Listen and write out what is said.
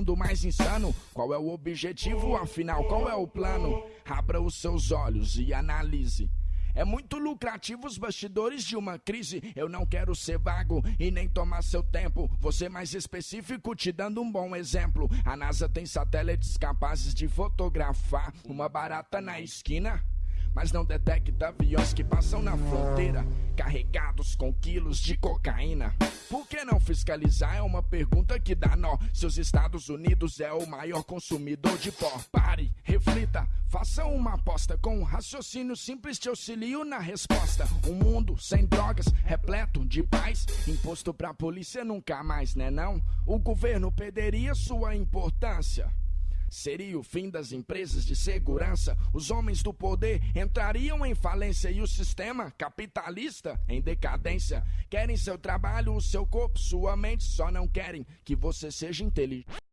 mundo mais insano. Qual é o objetivo, afinal, qual é o plano? Abra os seus olhos e analise. É muito lucrativo os bastidores de uma crise. Eu não quero ser vago e nem tomar seu tempo. Você mais específico, te dando um bom exemplo. A NASA tem satélites capazes de fotografar uma barata na esquina mas não detecta aviões que passam na fronteira carregados com quilos de cocaína. Por que não fiscalizar? É uma pergunta que dá nó. Se os Estados Unidos é o maior consumidor de pó, pare, reflita, faça uma aposta com um raciocínio simples te auxilio na resposta. Um mundo sem drogas, repleto de paz, imposto pra polícia nunca mais, né não? O governo perderia sua importância. Seria o fim das empresas de segurança. Os homens do poder entrariam em falência e o sistema capitalista em decadência. Querem seu trabalho, o seu corpo, sua mente, só não querem que você seja inteligente.